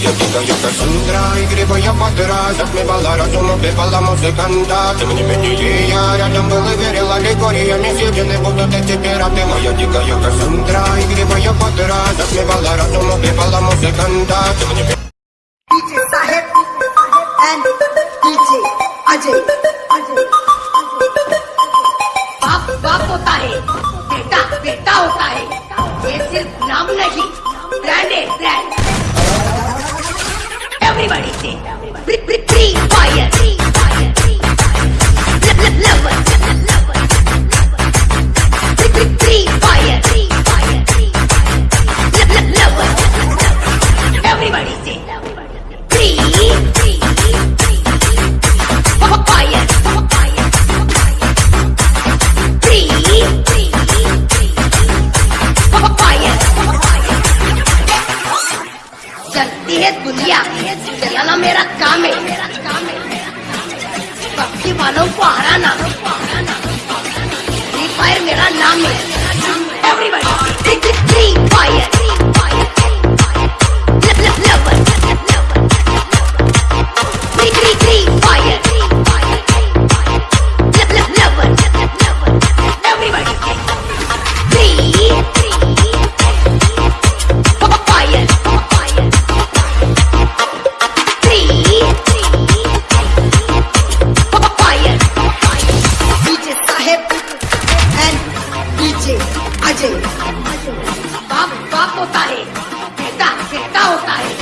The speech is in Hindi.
я Кассандра Игриво я подраз Отмевала разум, убивала музыканта Тем не менее я рядом был и верил аллегориями Съедены будут эти пираты Моя дикая Кассандра Игриво я подраз Отмевала разум, убивала музыканта Тем не менее DJ Sahib and DJ Ajay. बाप बाप होता है बेटा बेटा होता है ये सिर्फ नाम नहीं ब्रांड है ब्रांड एवरीबॉडी से फ्री चलती है दुनिया। चलाना मेरा काम है। पक्षी वालों को हराना। फ्री फायर मेरा नाम है। एवरीबॉडी है बेटा होता है